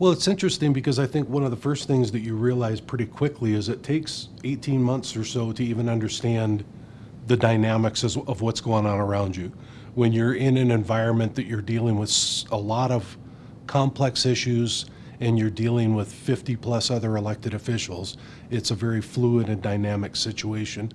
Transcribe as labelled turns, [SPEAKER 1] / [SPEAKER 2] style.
[SPEAKER 1] Well, it's interesting because I think one of the first things that you realize pretty quickly is it takes 18 months or so to even understand the dynamics of what's going on around you. When you're in an environment that you're dealing with a lot of complex issues and you're dealing with 50 plus other elected officials, it's a very fluid and dynamic situation.